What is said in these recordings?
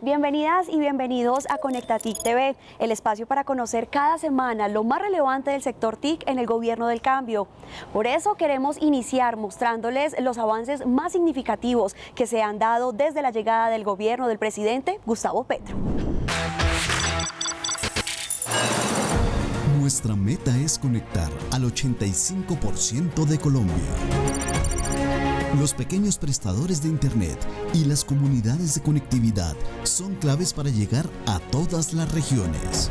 Bienvenidas y bienvenidos a Conectatic TV, el espacio para conocer cada semana lo más relevante del sector TIC en el gobierno del cambio. Por eso queremos iniciar mostrándoles los avances más significativos que se han dado desde la llegada del gobierno del presidente Gustavo Petro. Nuestra meta es conectar al 85% de Colombia. Los pequeños prestadores de Internet y las comunidades de conectividad son claves para llegar a todas las regiones.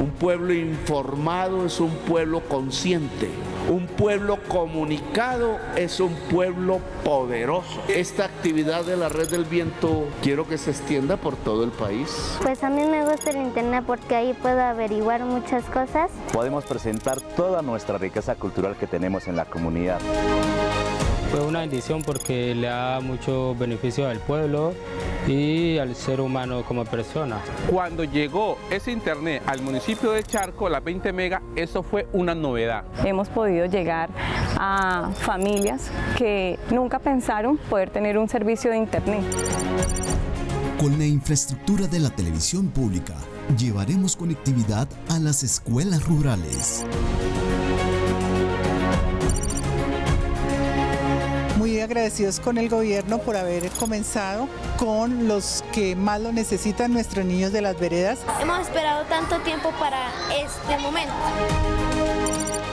Un pueblo informado es un pueblo consciente. Un pueblo comunicado es un pueblo poderoso. Esta actividad de la red del viento quiero que se extienda por todo el país. Pues a mí me gusta el internet porque ahí puedo averiguar muchas cosas. Podemos presentar toda nuestra riqueza cultural que tenemos en la comunidad. Fue una bendición porque le da mucho beneficio al pueblo y al ser humano como persona. Cuando llegó ese internet al municipio de Charco, las 20 megas, eso fue una novedad. Hemos podido llegar a familias que nunca pensaron poder tener un servicio de internet. Con la infraestructura de la televisión pública, llevaremos conectividad a las escuelas rurales. Agradecidos con el gobierno por haber comenzado con los que más lo necesitan, nuestros niños de las veredas. Hemos esperado tanto tiempo para este momento.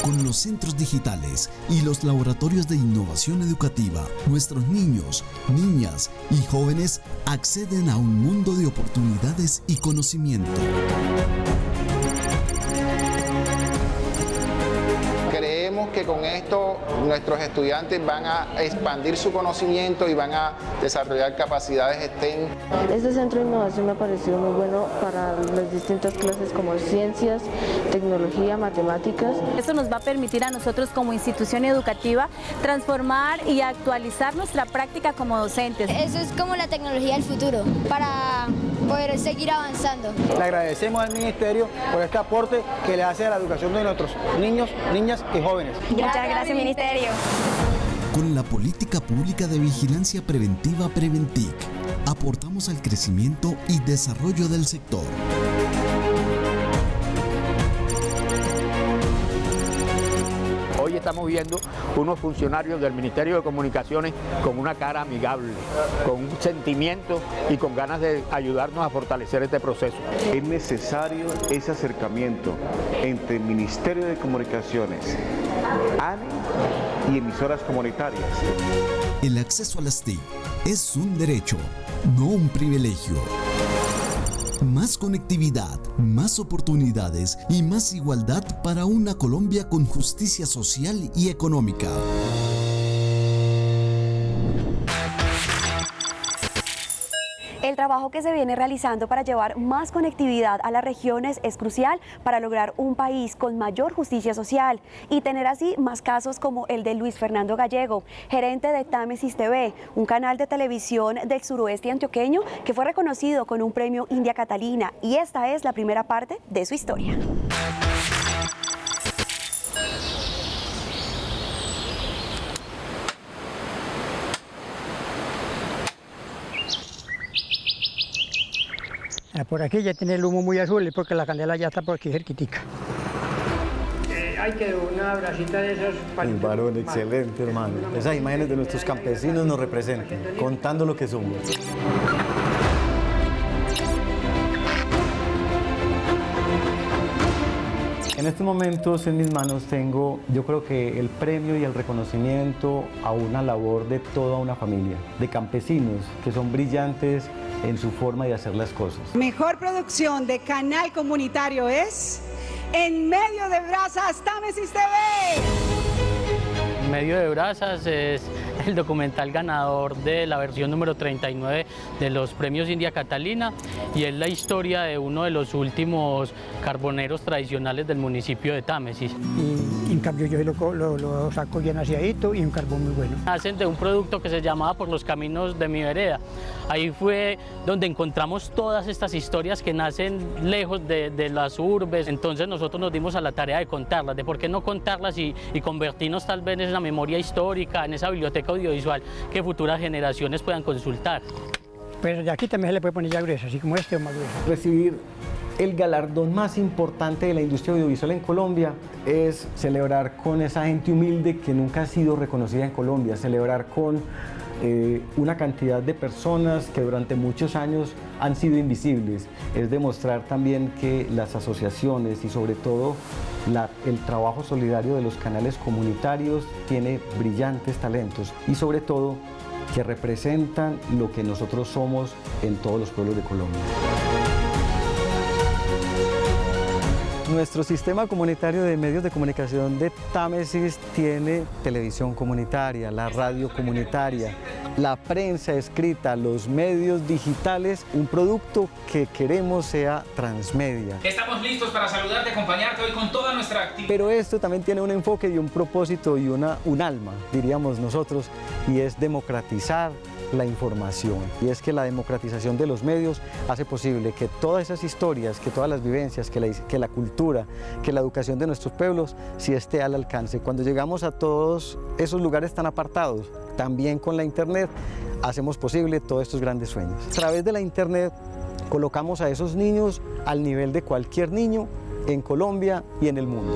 Con los centros digitales y los laboratorios de innovación educativa, nuestros niños, niñas y jóvenes acceden a un mundo de oportunidades y conocimiento. Que con esto nuestros estudiantes van a expandir su conocimiento y van a desarrollar capacidades STEM. Este centro de innovación me ha parecido muy bueno para las distintas clases como ciencias, tecnología, matemáticas. Esto nos va a permitir a nosotros como institución educativa transformar y actualizar nuestra práctica como docentes. Eso es como la tecnología del futuro para poder seguir avanzando. Le agradecemos al Ministerio por este aporte que le hace a la educación de nuestros niños, niñas y jóvenes. Muchas gracias, Ministerio. Con la política pública de vigilancia preventiva Preventic, aportamos al crecimiento y desarrollo del sector. Estamos viendo unos funcionarios del Ministerio de Comunicaciones con una cara amigable, con un sentimiento y con ganas de ayudarnos a fortalecer este proceso. Es necesario ese acercamiento entre el Ministerio de Comunicaciones, ANE y emisoras comunitarias. El acceso a las TIC es un derecho, no un privilegio. Más conectividad, más oportunidades y más igualdad para una Colombia con justicia social y económica. Trabajo que se viene realizando para llevar más conectividad a las regiones es crucial para lograr un país con mayor justicia social y tener así más casos como el de Luis Fernando Gallego, gerente de Támesis TV, un canal de televisión del suroeste antioqueño que fue reconocido con un premio India Catalina y esta es la primera parte de su historia. Por aquí ya tiene el humo muy azul, es porque la candela ya está por aquí cerquitica. Eh, hay que una bracita de esos... Un varón excelente, hermano. Esas imágenes de nuestros campesinos nos representan, contando lo que somos. En estos momentos en mis manos tengo, yo creo que el premio y el reconocimiento a una labor de toda una familia, de campesinos que son brillantes en su forma de hacer las cosas. Mejor producción de canal comunitario es En Medio de Brasas, Támesis TV. En Medio de Brasas es el documental ganador de la versión número 39 de los premios India Catalina y es la historia de uno de los últimos carboneros tradicionales del municipio de Támesis. Y En cambio yo lo, lo, lo saco bien aseadito y un carbón muy bueno. Hacen de un producto que se llamaba Por los caminos de mi vereda. Ahí fue donde encontramos todas estas historias que nacen lejos de, de las urbes. Entonces nosotros nos dimos a la tarea de contarlas, de por qué no contarlas y, y convertirnos tal vez en esa memoria histórica, en esa biblioteca audiovisual que futuras generaciones puedan consultar. Pues de aquí también se le puede poner ya grueso, así como este o más grueso. Recibir el galardón más importante de la industria audiovisual en Colombia es celebrar con esa gente humilde que nunca ha sido reconocida en Colombia, celebrar con eh, una cantidad de personas que durante muchos años han sido invisibles. Es demostrar también que las asociaciones y sobre todo el trabajo solidario de los canales comunitarios tiene brillantes talentos y sobre todo que representan lo que nosotros somos en todos los pueblos de Colombia. Nuestro sistema comunitario de medios de comunicación de Támesis tiene televisión comunitaria, la radio comunitaria, la prensa escrita, los medios digitales, un producto que queremos sea transmedia. Estamos listos para saludarte, acompañarte hoy con toda nuestra actividad. Pero esto también tiene un enfoque y un propósito y una, un alma, diríamos nosotros, y es democratizar la información. Y es que la democratización de los medios hace posible que todas esas historias, que todas las vivencias, que la, que la cultura, que la educación de nuestros pueblos sí esté al alcance. Cuando llegamos a todos esos lugares tan apartados, también con la internet, hacemos posible todos estos grandes sueños. A través de la internet colocamos a esos niños al nivel de cualquier niño en Colombia y en el mundo.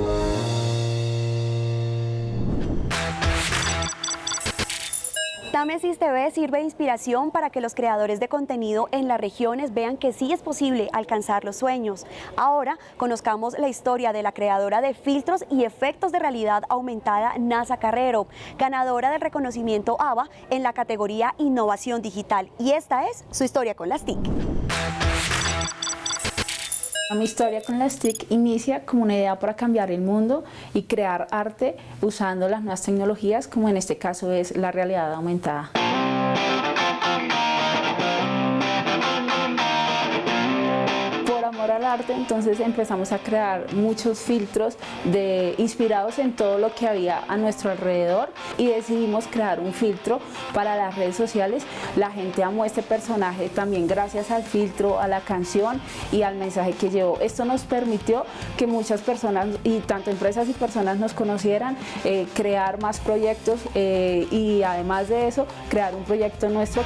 Támesis TV sirve de inspiración para que los creadores de contenido en las regiones vean que sí es posible alcanzar los sueños. Ahora conozcamos la historia de la creadora de filtros y efectos de realidad aumentada NASA Carrero, ganadora del reconocimiento ABA en la categoría Innovación Digital. Y esta es su historia con las TIC. Mi historia con las TIC inicia como una idea para cambiar el mundo y crear arte usando las nuevas tecnologías, como en este caso es la realidad aumentada. Entonces empezamos a crear muchos filtros de, inspirados en todo lo que había a nuestro alrededor y decidimos crear un filtro para las redes sociales. La gente amó este personaje también gracias al filtro, a la canción y al mensaje que llevó. Esto nos permitió que muchas personas, y tanto empresas y personas nos conocieran, eh, crear más proyectos eh, y además de eso, crear un proyecto nuestro.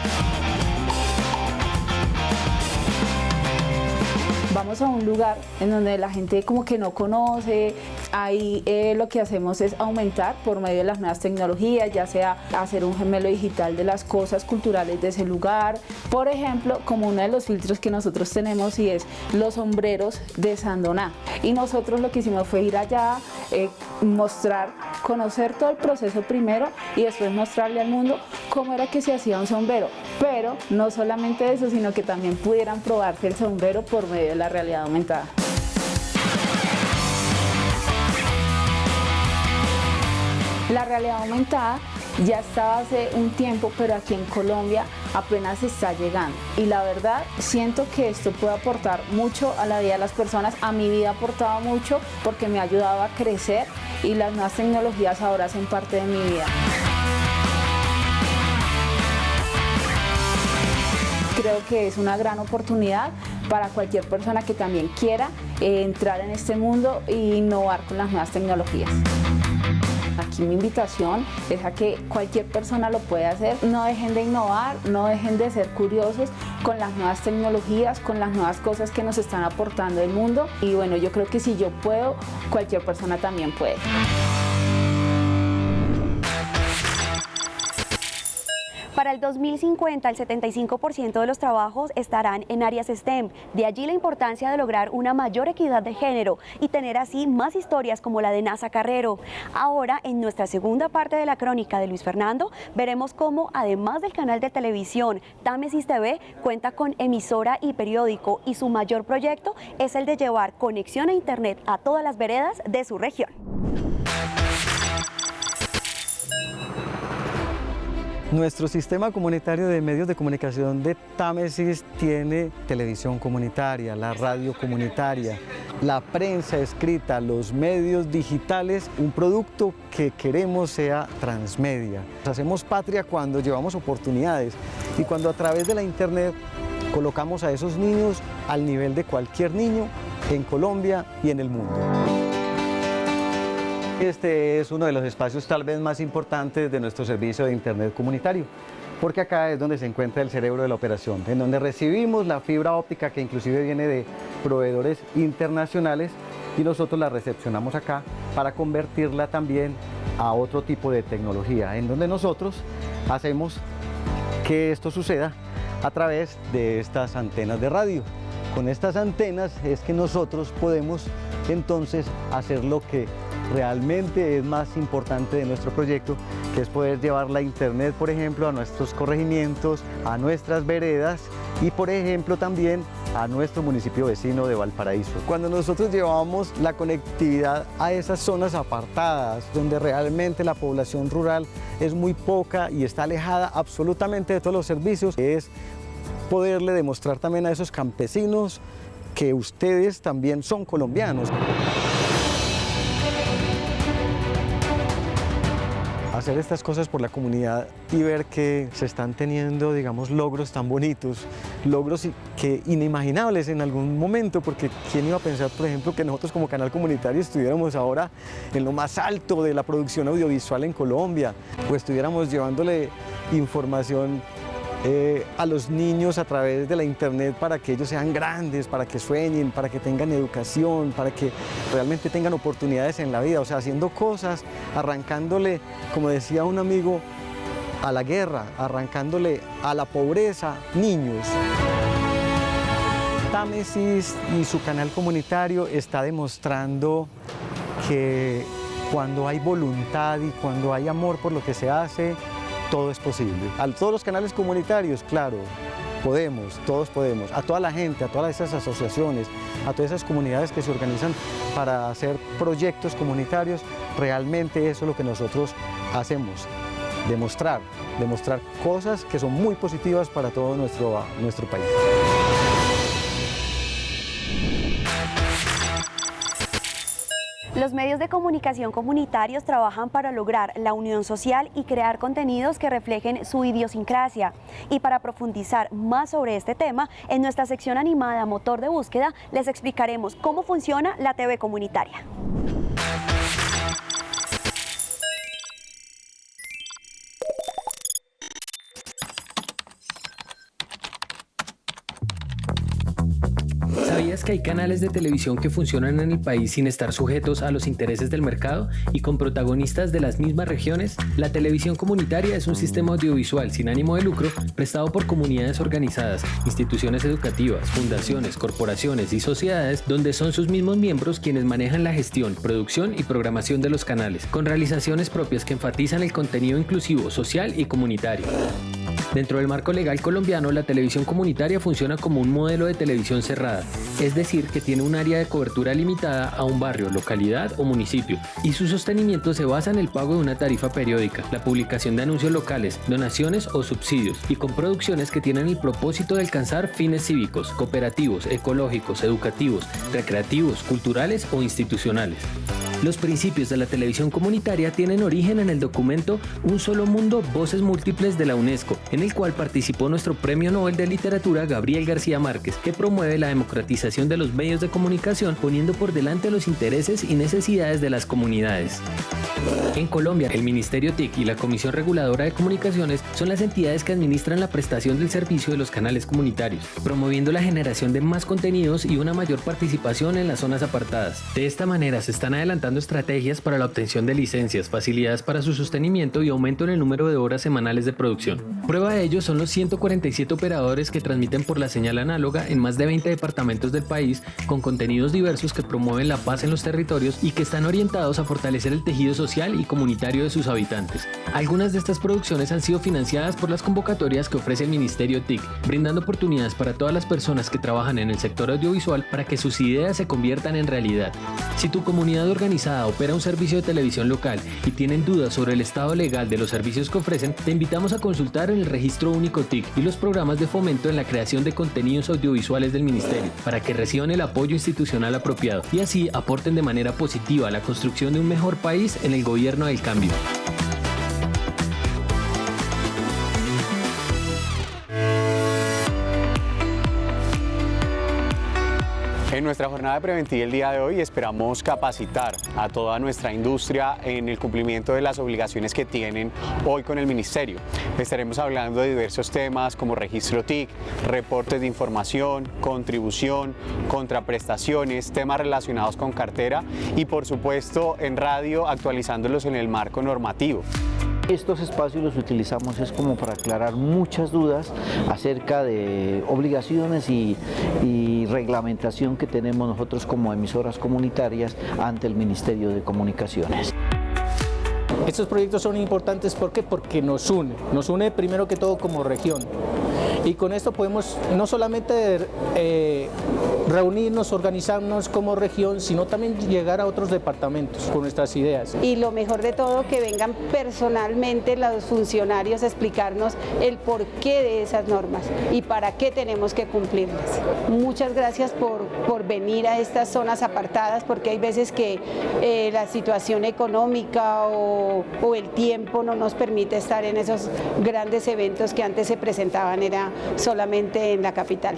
A un lugar en donde la gente como que no conoce, ahí eh, lo que hacemos es aumentar por medio de las nuevas tecnologías, ya sea hacer un gemelo digital de las cosas culturales de ese lugar, por ejemplo, como uno de los filtros que nosotros tenemos y es los sombreros de Sandoná. Y nosotros lo que hicimos fue ir allá, eh, mostrar, conocer todo el proceso primero y después mostrarle al mundo cómo era que se hacía un sombrero. Pero no solamente eso, sino que también pudieran probarse el sombrero por medio de la aumentada. La realidad aumentada ya estaba hace un tiempo, pero aquí en Colombia apenas está llegando. Y la verdad, siento que esto puede aportar mucho a la vida de las personas. A mi vida ha aportado mucho porque me ha ayudado a crecer y las nuevas tecnologías ahora hacen parte de mi vida. Creo que es una gran oportunidad para cualquier persona que también quiera eh, entrar en este mundo e innovar con las nuevas tecnologías. Aquí mi invitación es a que cualquier persona lo pueda hacer. No dejen de innovar, no dejen de ser curiosos con las nuevas tecnologías, con las nuevas cosas que nos están aportando el mundo. Y bueno, yo creo que si yo puedo, cualquier persona también puede. Para el 2050, el 75% de los trabajos estarán en áreas STEM. De allí la importancia de lograr una mayor equidad de género y tener así más historias como la de NASA Carrero. Ahora, en nuestra segunda parte de la crónica de Luis Fernando, veremos cómo, además del canal de televisión, Támesis TV cuenta con emisora y periódico y su mayor proyecto es el de llevar conexión a Internet a todas las veredas de su región. Nuestro sistema comunitario de medios de comunicación de Támesis tiene televisión comunitaria, la radio comunitaria, la prensa escrita, los medios digitales, un producto que queremos sea transmedia. Hacemos patria cuando llevamos oportunidades y cuando a través de la internet colocamos a esos niños al nivel de cualquier niño en Colombia y en el mundo. Este es uno de los espacios tal vez más importantes de nuestro servicio de Internet comunitario, porque acá es donde se encuentra el cerebro de la operación, en donde recibimos la fibra óptica que inclusive viene de proveedores internacionales y nosotros la recepcionamos acá para convertirla también a otro tipo de tecnología, en donde nosotros hacemos que esto suceda a través de estas antenas de radio. Con estas antenas es que nosotros podemos entonces hacer lo que realmente es más importante de nuestro proyecto, que es poder llevar la internet, por ejemplo, a nuestros corregimientos, a nuestras veredas y, por ejemplo, también a nuestro municipio vecino de Valparaíso. Cuando nosotros llevamos la conectividad a esas zonas apartadas, donde realmente la población rural es muy poca y está alejada absolutamente de todos los servicios, es poderle demostrar también a esos campesinos que ustedes también son colombianos. Hacer estas cosas por la comunidad y ver que se están teniendo, digamos, logros tan bonitos, logros que inimaginables en algún momento, porque ¿quién iba a pensar, por ejemplo, que nosotros como canal comunitario estuviéramos ahora en lo más alto de la producción audiovisual en Colombia, o estuviéramos llevándole información eh, a los niños a través de la internet para que ellos sean grandes, para que sueñen, para que tengan educación, para que realmente tengan oportunidades en la vida, o sea, haciendo cosas, arrancándole, como decía un amigo, a la guerra, arrancándole a la pobreza niños. Támesis y su canal comunitario está demostrando que cuando hay voluntad y cuando hay amor por lo que se hace, todo es posible. A todos los canales comunitarios, claro, podemos, todos podemos. A toda la gente, a todas esas asociaciones, a todas esas comunidades que se organizan para hacer proyectos comunitarios, realmente eso es lo que nosotros hacemos. Demostrar, demostrar cosas que son muy positivas para todo nuestro, nuestro país. Los medios de comunicación comunitarios trabajan para lograr la unión social y crear contenidos que reflejen su idiosincrasia. Y para profundizar más sobre este tema, en nuestra sección animada Motor de Búsqueda les explicaremos cómo funciona la TV comunitaria. Que hay canales de televisión que funcionan en el país sin estar sujetos a los intereses del mercado y con protagonistas de las mismas regiones? La televisión comunitaria es un sistema audiovisual sin ánimo de lucro prestado por comunidades organizadas, instituciones educativas, fundaciones, corporaciones y sociedades donde son sus mismos miembros quienes manejan la gestión, producción y programación de los canales, con realizaciones propias que enfatizan el contenido inclusivo, social y comunitario. Dentro del marco legal colombiano, la televisión comunitaria funciona como un modelo de televisión cerrada, es decir, que tiene un área de cobertura limitada a un barrio, localidad o municipio, y su sostenimiento se basa en el pago de una tarifa periódica, la publicación de anuncios locales, donaciones o subsidios, y con producciones que tienen el propósito de alcanzar fines cívicos, cooperativos, ecológicos, educativos, recreativos, culturales o institucionales. Los principios de la televisión comunitaria tienen origen en el documento Un solo mundo, voces múltiples de la UNESCO, en el cual participó nuestro Premio Nobel de Literatura Gabriel García Márquez, que promueve la democratización de los medios de comunicación poniendo por delante los intereses y necesidades de las comunidades. En Colombia, el Ministerio TIC y la Comisión Reguladora de Comunicaciones son las entidades que administran la prestación del servicio de los canales comunitarios, promoviendo la generación de más contenidos y una mayor participación en las zonas apartadas. De esta manera se están adelantando estrategias para la obtención de licencias, facilidades para su sostenimiento y aumento en el número de horas semanales de producción. Prueba de ello son los 147 operadores que transmiten por la señal análoga en más de 20 departamentos del país con contenidos diversos que promueven la paz en los territorios y que están orientados a fortalecer el tejido social y comunitario de sus habitantes. Algunas de estas producciones han sido financiadas por las convocatorias que ofrece el Ministerio TIC, brindando oportunidades para todas las personas que trabajan en el sector audiovisual para que sus ideas se conviertan en realidad. Si tu comunidad organiza opera un servicio de televisión local y tienen dudas sobre el estado legal de los servicios que ofrecen, te invitamos a consultar el registro único TIC y los programas de fomento en la creación de contenidos audiovisuales del Ministerio para que reciban el apoyo institucional apropiado y así aporten de manera positiva a la construcción de un mejor país en el gobierno del cambio. En nuestra jornada preventiva el día de hoy esperamos capacitar a toda nuestra industria en el cumplimiento de las obligaciones que tienen hoy con el Ministerio. Estaremos hablando de diversos temas como registro TIC, reportes de información, contribución, contraprestaciones, temas relacionados con cartera y por supuesto en radio actualizándolos en el marco normativo. Estos espacios los utilizamos es como para aclarar muchas dudas acerca de obligaciones y, reglamentación que tenemos nosotros como emisoras comunitarias ante el Ministerio de Comunicaciones. Estos proyectos son importantes ¿por qué? porque nos une, nos une primero que todo como región y con esto podemos no solamente eh, reunirnos, organizarnos como región, sino también llegar a otros departamentos con nuestras ideas. Y lo mejor de todo, que vengan personalmente los funcionarios a explicarnos el porqué de esas normas y para qué tenemos que cumplirlas. Muchas gracias por, por venir a estas zonas apartadas, porque hay veces que eh, la situación económica o, o el tiempo no nos permite estar en esos grandes eventos que antes se presentaban, era solamente en la capital.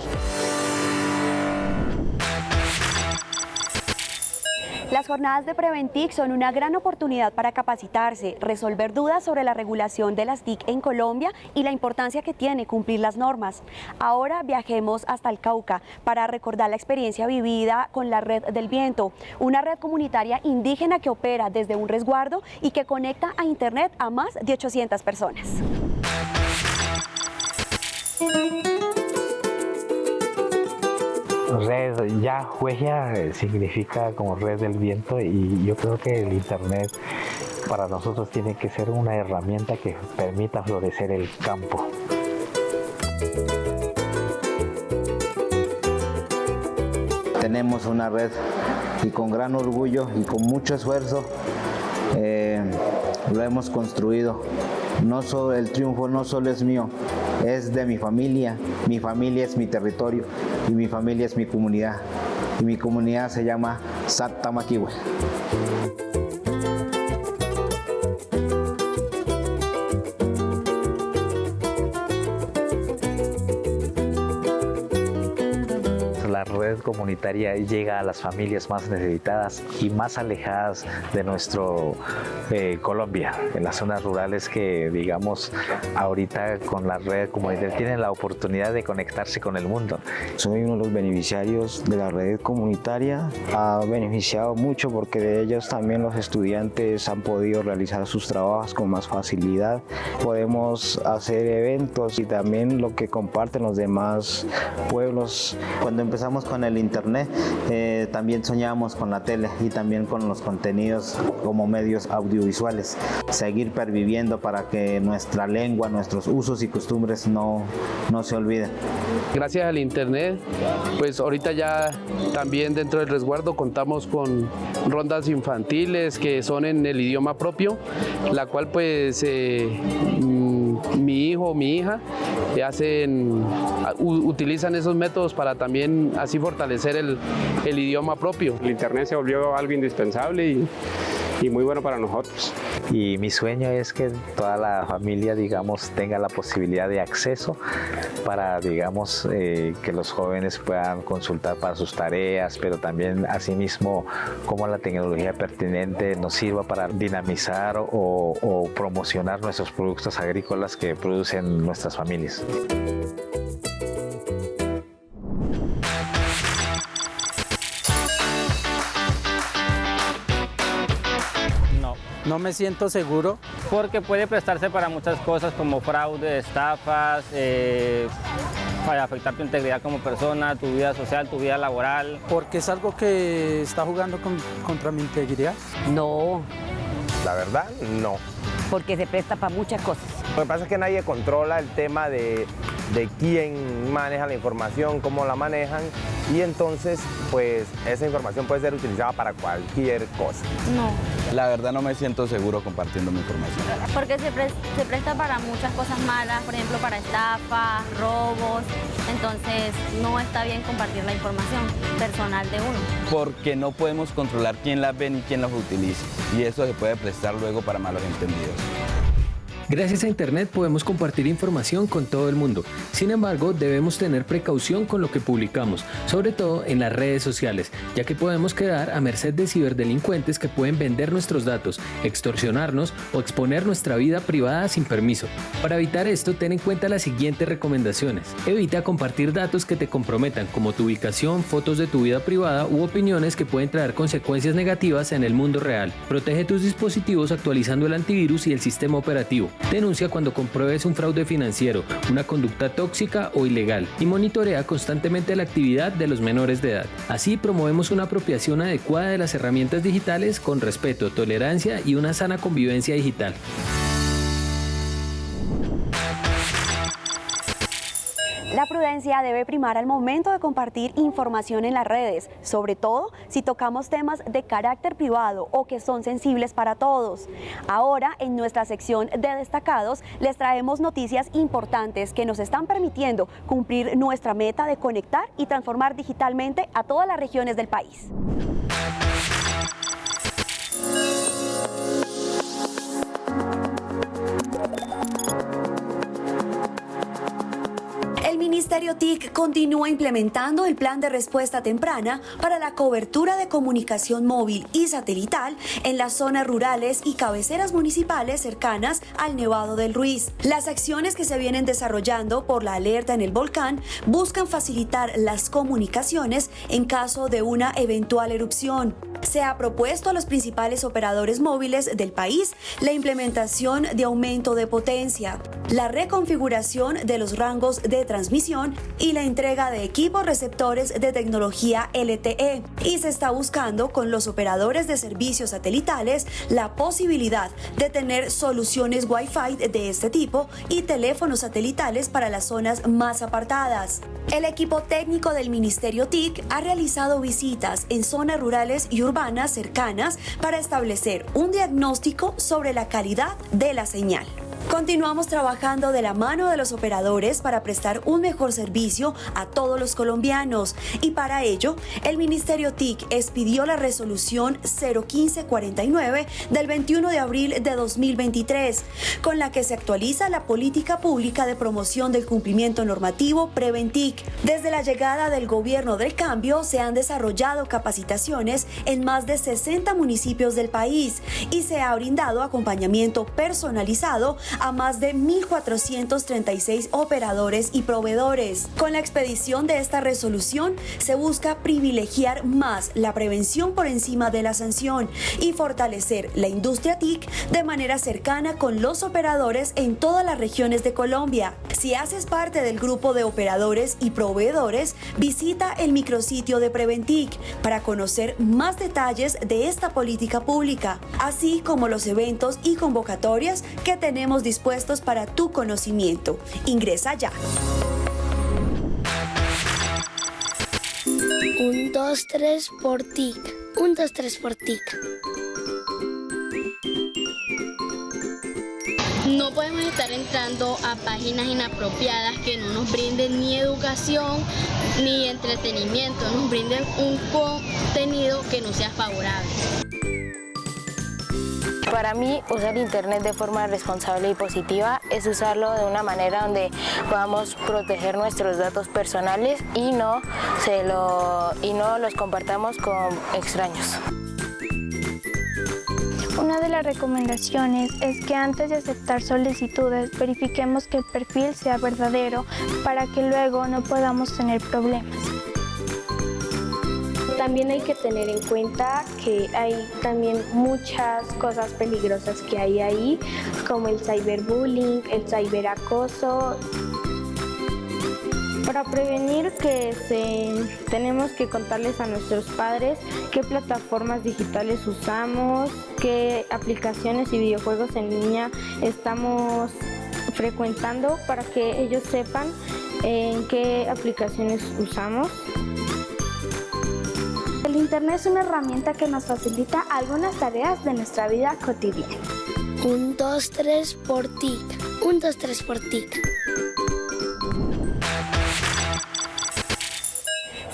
Las jornadas de Preventic son una gran oportunidad para capacitarse, resolver dudas sobre la regulación de las TIC en Colombia y la importancia que tiene cumplir las normas. Ahora viajemos hasta el Cauca para recordar la experiencia vivida con la Red del Viento, una red comunitaria indígena que opera desde un resguardo y que conecta a Internet a más de 800 personas. Red ya huella significa como red del viento y yo creo que el internet para nosotros tiene que ser una herramienta que permita florecer el campo. Tenemos una red y con gran orgullo y con mucho esfuerzo eh, lo hemos construido. No solo, el triunfo no solo es mío, es de mi familia, mi familia es mi territorio y mi familia es mi comunidad. Y mi comunidad se llama Satamaquiwe. Llega a las familias más necesitadas y más alejadas de nuestro eh, Colombia, en las zonas rurales que digamos ahorita con la red comunitaria tienen la oportunidad de conectarse con el mundo. Soy uno de los beneficiarios de la red comunitaria, ha beneficiado mucho porque de ellos también los estudiantes han podido realizar sus trabajos con más facilidad, podemos hacer eventos y también lo que comparten los demás pueblos. Cuando empezamos con el internet, eh, también soñábamos con la tele y también con los contenidos como medios audiovisuales. Seguir perviviendo para que nuestra lengua, nuestros usos y costumbres no, no se olviden. Gracias al internet, pues ahorita ya también dentro del resguardo contamos con rondas infantiles que son en el idioma propio, la cual pues eh, mi hijo o mi hija hacen, utilizan esos métodos para también así fortalecer el, el idioma propio. El internet se volvió algo indispensable y y muy bueno para nosotros. Y mi sueño es que toda la familia, digamos, tenga la posibilidad de acceso para, digamos, eh, que los jóvenes puedan consultar para sus tareas, pero también asimismo cómo la tecnología pertinente nos sirva para dinamizar o, o promocionar nuestros productos agrícolas que producen nuestras familias. No me siento seguro. Porque puede prestarse para muchas cosas como fraude, estafas, eh, para afectar tu integridad como persona, tu vida social, tu vida laboral. Porque es algo que está jugando con, contra mi integridad. No. La verdad, no. Porque se presta para muchas cosas. Lo que pasa es que nadie controla el tema de de quién maneja la información, cómo la manejan y entonces pues esa información puede ser utilizada para cualquier cosa. No. La verdad no me siento seguro compartiendo mi información. Porque se, se presta para muchas cosas malas, por ejemplo para estafas, robos, entonces no está bien compartir la información personal de uno. Porque no podemos controlar quién las ve ni quién las utiliza y eso se puede prestar luego para malos entendidos. Gracias a Internet podemos compartir información con todo el mundo. Sin embargo, debemos tener precaución con lo que publicamos, sobre todo en las redes sociales, ya que podemos quedar a merced de ciberdelincuentes que pueden vender nuestros datos, extorsionarnos o exponer nuestra vida privada sin permiso. Para evitar esto, ten en cuenta las siguientes recomendaciones. Evita compartir datos que te comprometan, como tu ubicación, fotos de tu vida privada u opiniones que pueden traer consecuencias negativas en el mundo real. Protege tus dispositivos actualizando el antivirus y el sistema operativo. Denuncia cuando compruebes un fraude financiero, una conducta tóxica o ilegal y monitorea constantemente la actividad de los menores de edad. Así promovemos una apropiación adecuada de las herramientas digitales con respeto, tolerancia y una sana convivencia digital. La prudencia debe primar al momento de compartir información en las redes, sobre todo si tocamos temas de carácter privado o que son sensibles para todos. Ahora, en nuestra sección de destacados, les traemos noticias importantes que nos están permitiendo cumplir nuestra meta de conectar y transformar digitalmente a todas las regiones del país. Ministerio TIC continúa implementando el plan de respuesta temprana para la cobertura de comunicación móvil y satelital en las zonas rurales y cabeceras municipales cercanas al Nevado del Ruiz. Las acciones que se vienen desarrollando por la alerta en el volcán buscan facilitar las comunicaciones en caso de una eventual erupción. Se ha propuesto a los principales operadores móviles del país la implementación de aumento de potencia, la reconfiguración de los rangos de transmisión y la entrega de equipos receptores de tecnología LTE. Y se está buscando con los operadores de servicios satelitales la posibilidad de tener soluciones Wi-Fi de este tipo y teléfonos satelitales para las zonas más apartadas. El equipo técnico del Ministerio TIC ha realizado visitas en zonas rurales y urbanas cercanas para establecer un diagnóstico sobre la calidad de la señal. Continuamos trabajando de la mano de los operadores para prestar un mejor servicio a todos los colombianos y para ello el Ministerio TIC expidió la resolución 01549 del 21 de abril de 2023 con la que se actualiza la política pública de promoción del cumplimiento normativo Preventic. Desde la llegada del gobierno del cambio se han desarrollado capacitaciones en más de 60 municipios del país y se ha brindado acompañamiento personalizado a más de 1.436 operadores y proveedores. Con la expedición de esta resolución se busca privilegiar más la prevención por encima de la sanción y fortalecer la industria TIC de manera cercana con los operadores en todas las regiones de Colombia. Si haces parte del grupo de operadores y proveedores, visita el micrositio de Preventic para conocer más detalles de esta política pública, así como los eventos y convocatorias que tenemos dispuestos para tu conocimiento. Ingresa ya. Un, dos, tres por TIC. Un, dos, tres por TIC. No podemos estar entrando a páginas inapropiadas que no nos brinden ni educación ni entretenimiento, nos brinden un contenido que no sea favorable. Para mí, usar Internet de forma responsable y positiva es usarlo de una manera donde podamos proteger nuestros datos personales y no, se lo, y no los compartamos con extraños. Una de las recomendaciones es que antes de aceptar solicitudes verifiquemos que el perfil sea verdadero para que luego no podamos tener problemas. También hay que tener en cuenta que hay también muchas cosas peligrosas que hay ahí, como el cyberbullying, el cyberacoso. Para prevenir que se, tenemos que contarles a nuestros padres qué plataformas digitales usamos, qué aplicaciones y videojuegos en línea estamos frecuentando para que ellos sepan en qué aplicaciones usamos. Internet es una herramienta que nos facilita algunas tareas de nuestra vida cotidiana. Un, dos, tres por TIC. Un, dos, tres por TIC.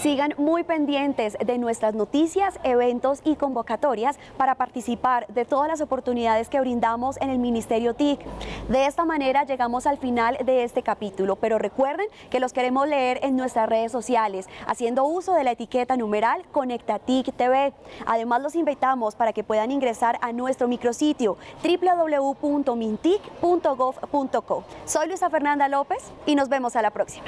Sigan muy pendientes de nuestras noticias, eventos y convocatorias para participar de todas las oportunidades que brindamos en el Ministerio TIC. De esta manera llegamos al final de este capítulo, pero recuerden que los queremos leer en nuestras redes sociales, haciendo uso de la etiqueta numeral Conecta TIC TV. Además los invitamos para que puedan ingresar a nuestro micrositio www.mintic.gov.co. Soy Luisa Fernanda López y nos vemos a la próxima.